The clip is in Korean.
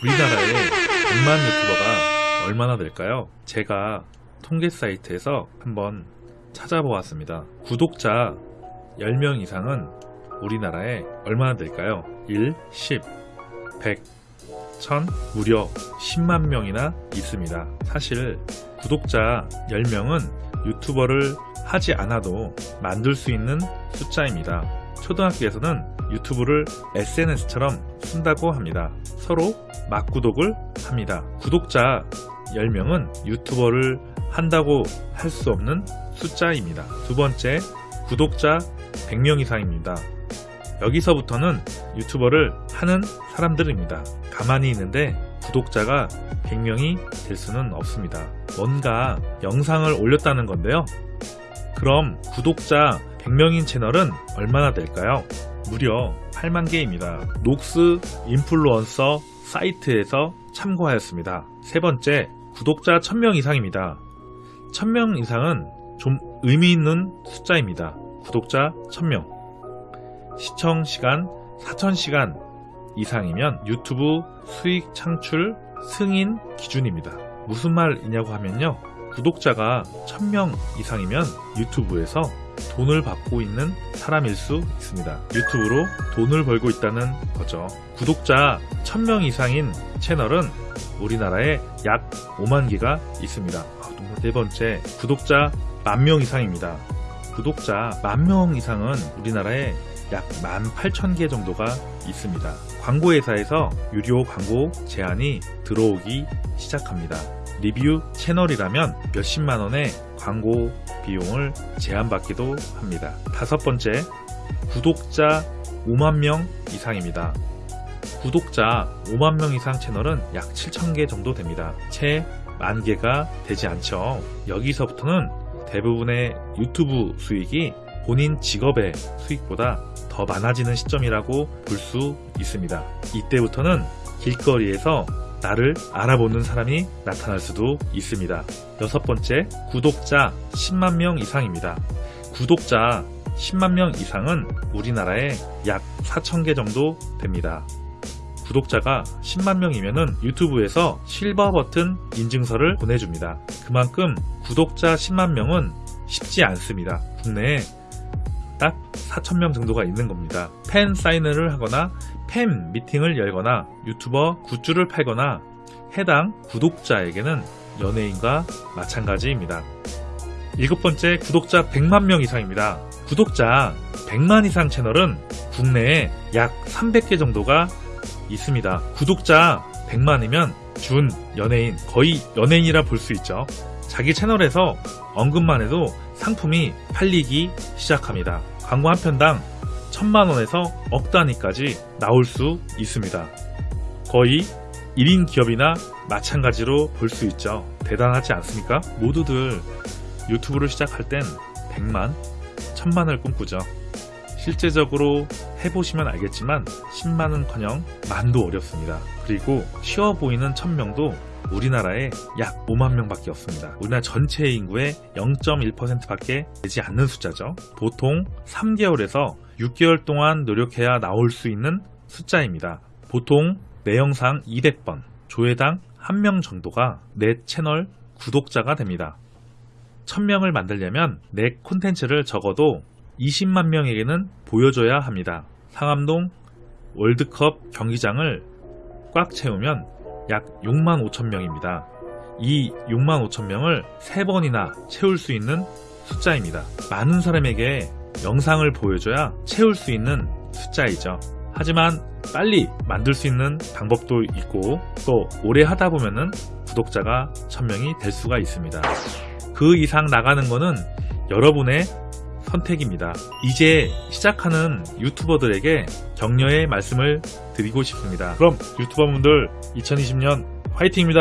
우리나라에 100만 유튜버가 얼마나 될까요? 제가 통계 사이트에서 한번 찾아보았습니다. 구독자 10명 이상은 우리나라에 얼마나 될까요? 1, 10, 100, 1000, 무려 10만 명이나 있습니다. 사실 구독자 10명은 유튜버를 하지 않아도 만들 수 있는 숫자입니다. 초등학교에서는 유튜브를 SNS처럼 쓴다고 합니다. 서로 막구독을 합니다. 구독자 10명은 유튜버를 한다고 할 수 없는 숫자입니다. 두 번째, 구독자 100명 이상입니다. 여기서부터는 유튜버를 하는 사람들입니다. 가만히 있는데 구독자가 100명이 될 수는 없습니다. 뭔가 영상을 올렸다는 건데요. 그럼 구독자 100명인 채널은 얼마나 될까요? 무려 8만 개입니다. 녹스 인플루언서 사이트에서 참고하였습니다. 세 번째, 구독자 1000명 이상입니다. 1000명 이상은 좀 의미 있는 숫자입니다. 구독자 1000명. 시청 시간 4000시간 이상이면 유튜브 수익 창출 승인 기준입니다. 무슨 말이냐고 하면요. 구독자가 1000명 이상이면 유튜브에서 돈을 받고 있는 사람일 수 있습니다. 유튜브로 돈을 벌고 있다는 거죠. 구독자 1000명 이상인 채널은 우리나라에 약 5만 개가 있습니다. 아, 네 번째, 구독자 만명 이상입니다. 구독자 만명 이상은 우리나라에 약 18,000개 정도가 있습니다. 광고회사에서 유료 광고 제한이 들어오기 시작합니다. 리뷰 채널이라면 몇십만 원의 광고 비용을 제한받기도 합니다. 다섯 번째, 구독자 5만 명 이상입니다. 구독자 5만 명 이상 채널은 약 7,000개 정도 됩니다. 채 만 개가 되지 않죠. 여기서부터는 대부분의 유튜브 수익이 본인 직업의 수익보다 더 많아지는 시점이라고 볼 수 있습니다. 이때부터는 길거리에서 나를 알아보는 사람이 나타날 수도 있습니다. 여섯 번째, 구독자 10만 명 이상입니다. 구독자 10만 명 이상은 우리나라에 약 4,000개 정도 됩니다. 구독자가 10만 명이면 유튜브에서 실버 버튼 인증서를 보내줍니다. 그만큼 구독자 10만 명은 쉽지 않습니다. 국내에 딱 4,000명 정도가 있는 겁니다. 팬 사인회를 하거나 팬 미팅을 열거나 유튜버 굿즈를 팔거나 해당 구독자에게는 연예인과 마찬가지입니다. 일곱 번째 구독자 100만 명 이상입니다. 구독자 100만 이상 채널은 국내에 약 300개 정도가 있습니다. 구독자 100만이면 준 연예인, 거의 연예인이라 볼 수 있죠. 자기 채널에서 언급만 해도 상품이 팔리기 시작합니다. 광고 한 편당 천만원에서 억 단위까지 나올 수 있습니다. 거의 1인 기업이나 마찬가지로 볼 수 있죠. 대단하지 않습니까? 모두들 유튜브를 시작할 땐 100만, 1000만을 꿈꾸죠. 실제적으로 해보시면 알겠지만 10만은커녕 만도 어렵습니다. 그리고 쉬워 보이는 1000명도 우리나라에 약 5만 명밖에 없습니다. 우리나라 전체 인구의 0.1%밖에 되지 않는 숫자죠. 보통 3개월에서 6개월 동안 노력해야 나올 수 있는 숫자입니다. 보통 내 영상 200번, 조회당 1명 정도가 내 채널 구독자가 됩니다. 1000명을 만들려면 내 콘텐츠를 적어도 20만 명에게는 보여줘야 합니다. 상암동 월드컵 경기장을 꽉 채우면 약 6만 5천 명입니다. 이 6만 5천 명을 3번이나 채울 수 있는 숫자입니다. 많은 사람에게 영상을 보여줘야 채울 수 있는 숫자이죠. 하지만 빨리 만들 수 있는 방법도 있고 또 오래 하다 보면은 구독자가 1000명이 될 수가 있습니다. 그 이상 나가는 거는 여러분의 선택입니다. 이제 시작하는 유튜버들에게 격려의 말씀을 드리고 싶습니다. 그럼 유튜버분들 2020년 화이팅입니다.